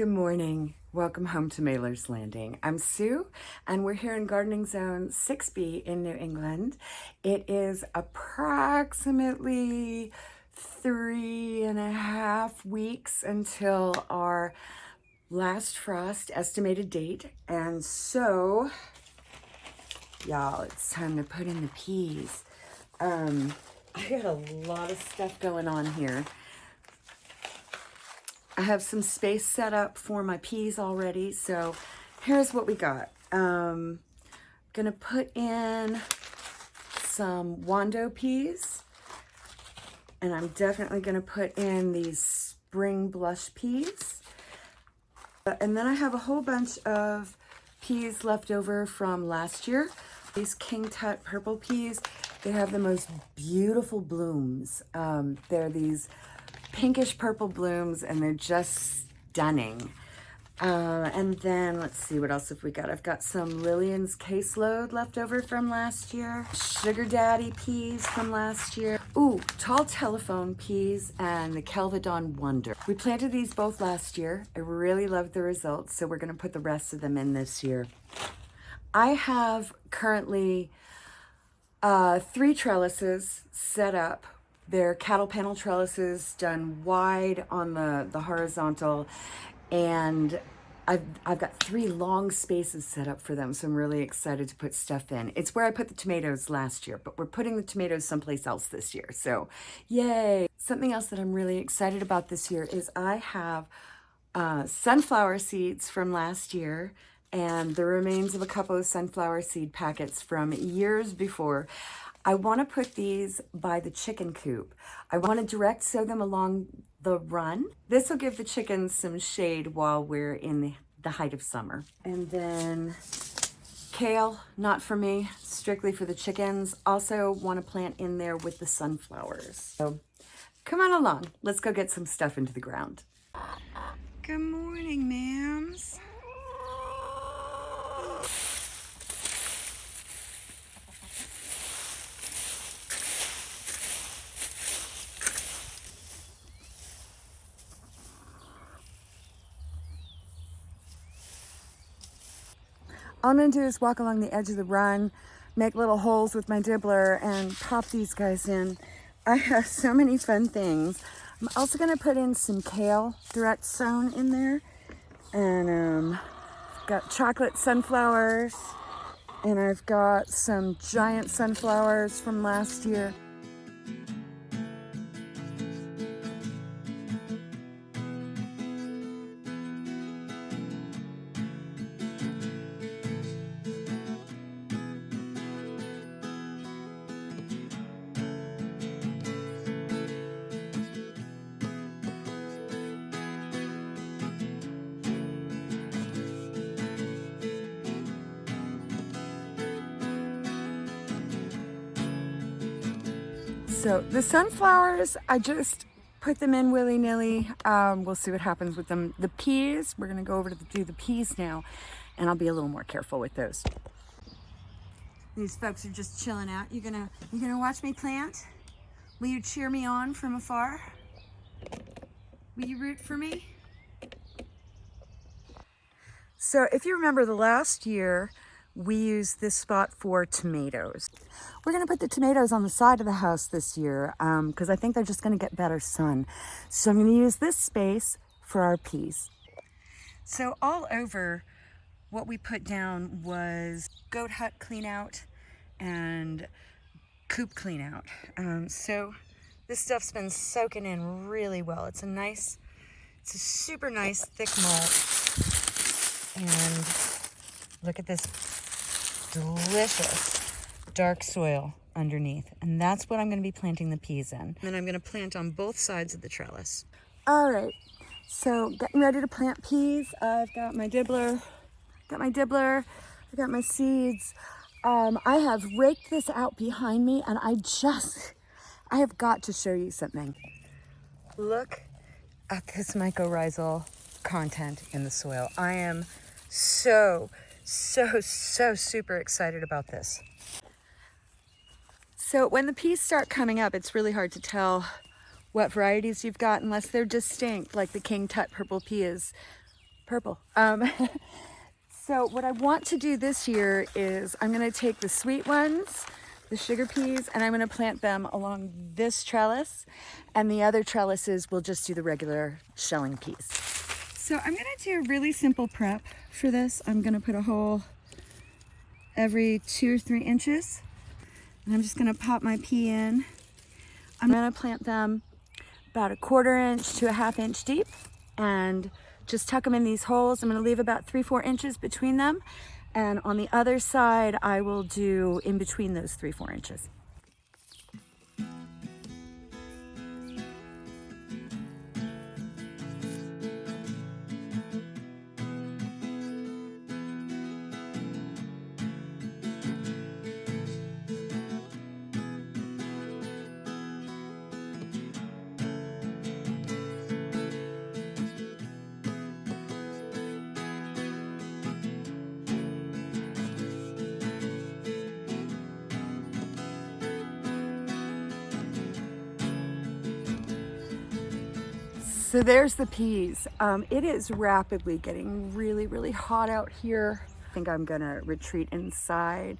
Good morning. Welcome home to Mailer's Landing. I'm Sue and we're here in Gardening Zone 6B in New England. It is approximately three and a half weeks until our last frost estimated date. And so, y'all, it's time to put in the peas. Um, I got a lot of stuff going on here. I have some space set up for my peas already. So here's what we got. Um, gonna put in some Wando peas. And I'm definitely gonna put in these spring blush peas. Uh, and then I have a whole bunch of peas left over from last year. These King Tut purple peas, they have the most beautiful blooms. Um, they're these pinkish purple blooms and they're just stunning. Uh, and then let's see what else have we got. I've got some Lillian's caseload left over from last year. Sugar Daddy peas from last year. Ooh, tall telephone peas and the Kelvedon Wonder. We planted these both last year. I really loved the results, so we're gonna put the rest of them in this year. I have currently uh, three trellises set up they're cattle panel trellises done wide on the, the horizontal and I've, I've got three long spaces set up for them, so I'm really excited to put stuff in. It's where I put the tomatoes last year, but we're putting the tomatoes someplace else this year, so yay. Something else that I'm really excited about this year is I have uh, sunflower seeds from last year and the remains of a couple of sunflower seed packets from years before. I want to put these by the chicken coop. I want to direct sow them along the run. This will give the chickens some shade while we're in the, the height of summer. And then kale, not for me, strictly for the chickens. Also want to plant in there with the sunflowers. So come on along. Let's go get some stuff into the ground. Good morning, ma'ams. All I'm gonna do is walk along the edge of the run, make little holes with my dibbler and pop these guys in. I have so many fun things. I'm also gonna put in some kale direct sown in there. And um, got chocolate sunflowers and I've got some giant sunflowers from last year. So the sunflowers, I just put them in willy-nilly. Um, we'll see what happens with them. The peas, we're gonna go over to the, do the peas now, and I'll be a little more careful with those. These folks are just chilling out. You gonna, you gonna watch me plant? Will you cheer me on from afar? Will you root for me? So if you remember the last year, we use this spot for tomatoes. We're going to put the tomatoes on the side of the house this year because um, I think they're just going to get better sun. So I'm going to use this space for our peas. So all over what we put down was goat hut clean out and coop clean out. Um, so this stuff's been soaking in really well. It's a nice, it's a super nice thick mulch. And look at this delicious dark soil underneath. And that's what I'm going to be planting the peas in. And then I'm going to plant on both sides of the trellis. All right, so getting ready to plant peas. I've got my dibbler, got my dibbler, I got my seeds. Um, I have raked this out behind me and I just, I have got to show you something. Look at this mycorrhizal content in the soil. I am so so, so super excited about this. So when the peas start coming up, it's really hard to tell what varieties you've got unless they're distinct, like the King Tut purple pea is purple. Um, so what I want to do this year is I'm going to take the sweet ones, the sugar peas, and I'm going to plant them along this trellis. And the other trellises will just do the regular shelling peas. So I'm going to do a really simple prep for this. I'm going to put a hole every two or three inches. And I'm just going to pop my pea in. I'm going to plant them about a quarter inch to a half inch deep and just tuck them in these holes. I'm gonna leave about three, four inches between them. And on the other side, I will do in between those three, four inches. So there's the peas. Um, it is rapidly getting really, really hot out here. I think I'm gonna retreat inside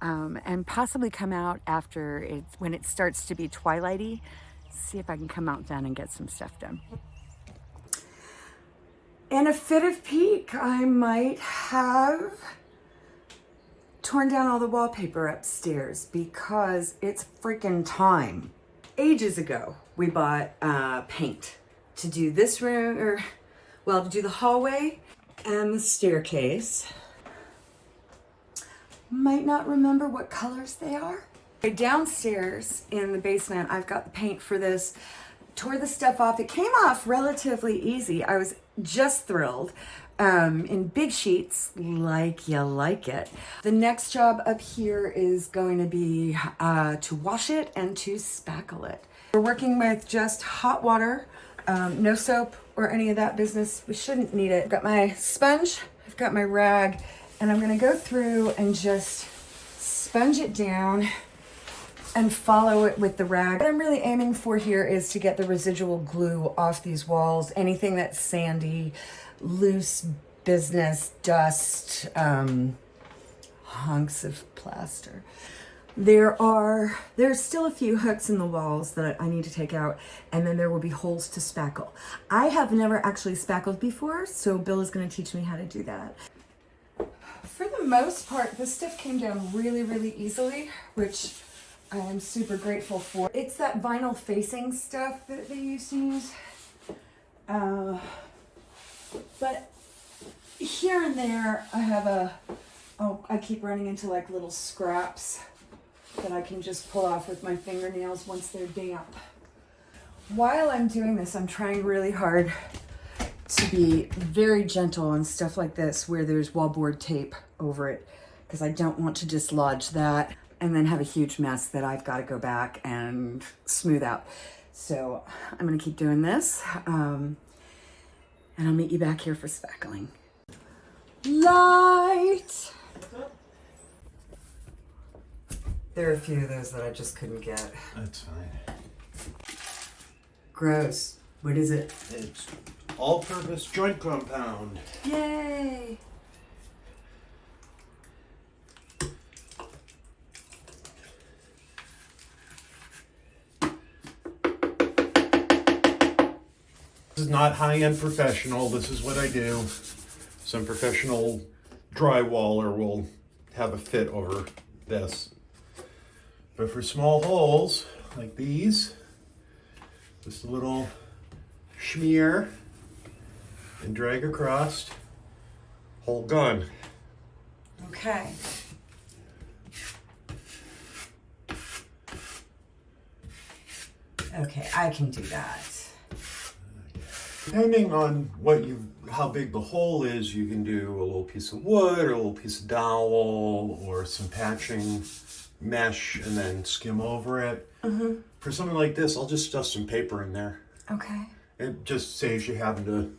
um, and possibly come out after it, when it starts to be twilighty, see if I can come out then and get some stuff done. In a fit of pique, I might have torn down all the wallpaper upstairs because it's freaking time. Ages ago, we bought uh, paint to do this room, or well, to do the hallway and the staircase. Might not remember what colors they are. Downstairs in the basement, I've got the paint for this. Tore the stuff off. It came off relatively easy. I was just thrilled. Um, in big sheets, like you like it. The next job up here is going to be uh, to wash it and to spackle it. We're working with just hot water um, no soap or any of that business. We shouldn't need it. I've got my sponge, I've got my rag, and I'm gonna go through and just sponge it down and follow it with the rag. What I'm really aiming for here is to get the residual glue off these walls, anything that's sandy, loose business, dust, um, hunks of plaster. There are, there's still a few hooks in the walls that I need to take out, and then there will be holes to spackle. I have never actually spackled before, so Bill is gonna teach me how to do that. For the most part, this stuff came down really, really easily, which I am super grateful for. It's that vinyl facing stuff that they used to use. Uh, but here and there, I have a, oh, I keep running into like little scraps that I can just pull off with my fingernails once they're damp. While I'm doing this, I'm trying really hard to be very gentle on stuff like this where there's wallboard tape over it because I don't want to dislodge that and then have a huge mess that I've got to go back and smooth out. So I'm going to keep doing this um, and I'll meet you back here for spackling. Light! There are a few of those that I just couldn't get. That's fine. Gross. What is it? It's all-purpose joint compound. Yay! This is not high-end professional. This is what I do. Some professional drywaller will have a fit over this. But for small holes like these, just a little smear and drag across, hole gone. Okay. Okay, I can do that. Depending on what you, how big the hole is, you can do a little piece of wood or a little piece of dowel or some patching mesh and then skim over it. Mm-hmm. For something like this, I'll just stuff some paper in there. Okay. It just saves you having to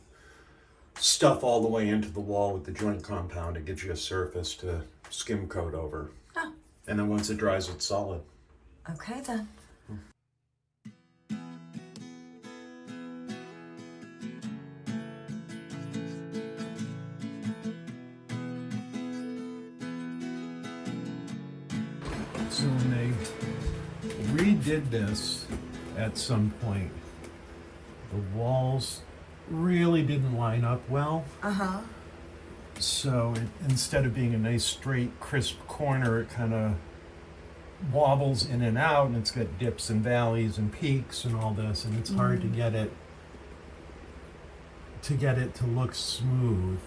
stuff all the way into the wall with the joint compound. It gives you a surface to skim coat over. Oh. And then once it dries, it's solid. Okay then. So when they redid this at some point, the walls really didn't line up well. Uh-huh. So it, instead of being a nice straight crisp corner, it kind of wobbles in and out, and it's got dips and valleys and peaks and all this, and it's hard to get it to get it to look smooth.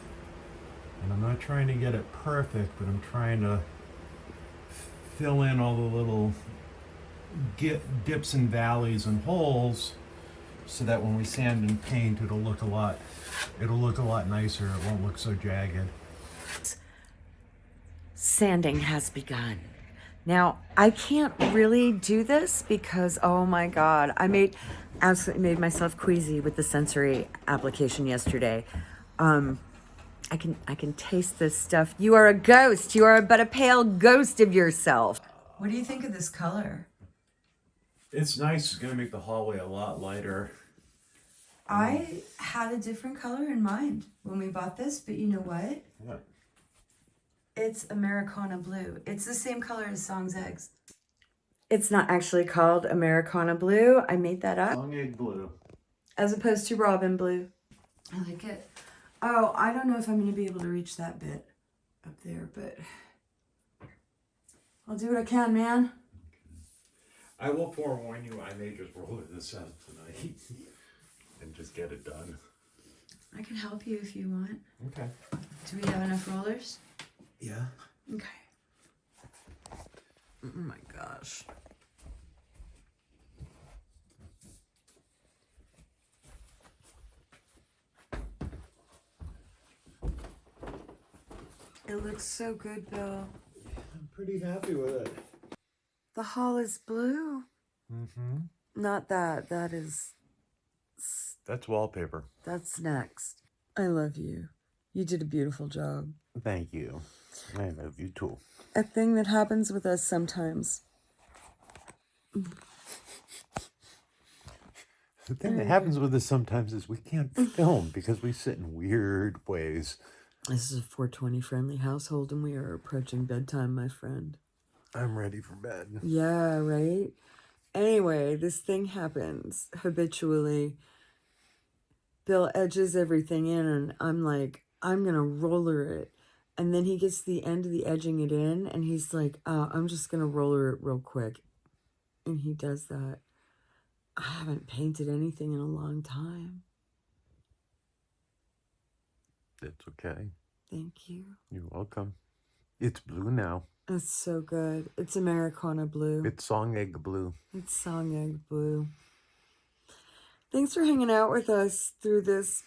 And I'm not trying to get it perfect, but I'm trying to fill in all the little dips and valleys and holes so that when we sand and paint it'll look a lot it'll look a lot nicer it won't look so jagged Sanding has begun. Now, I can't really do this because, oh my God, I made, absolutely made myself queasy with the sensory application yesterday. Um, I can, I can taste this stuff. You are a ghost. You are but a pale ghost of yourself. What do you think of this color? it's nice it's going to make the hallway a lot lighter I had a different color in mind when we bought this, but you know what? yeah. It's Americana Blue. It's the same color as Song's Eggs. It's not actually called Americana Blue. I made that up. long egg blue As opposed to Robin Blue. I like it. Oh, I don't know if I'm going to be able to reach that bit up there, but I'll do what I can, man. i will forewarn you i may just roll this out tonight and just get it done I can help you if you want. okay Do we have enough rollers? yeah Okay. Oh my gosh. It looks so good, Bill. i'm pretty happy with it The hall is blue. mm-hmm Not that. That is. that's wallpaper That's next. I love you. You did a beautiful job. thank you i love you too A thing that happens with us sometimes. The thing that happens with us sometimes is we can't film because we sit in weird ways. This is a 420 friendly household, and we are approaching bedtime, my friend. I'm ready for bed. Yeah, right? Anyway, this thing happens habitually. Bill edges everything in, and I'm like, I'm going to roller it. And then he gets to the end of the edging it in, and he's like, uh, I'm just going to roller it real quick. And he does that. I haven't painted anything in a long time. It's okay. Thank you. You're welcome. It's blue now. It's so good. It's Americana blue. It's song egg blue. It's Song Egg Blue. Thanks for hanging out with us through this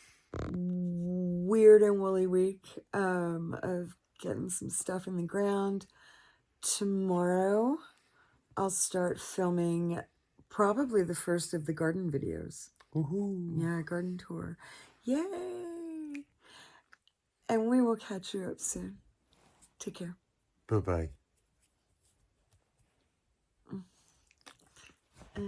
weird and woolly week um, of getting some stuff in the ground. Tomorrow, I'll start filming probably the first of the garden videos. Woohoo. Yeah, garden tour. Yay! And we will catch you up soon. Take care. Bye bye. Uh,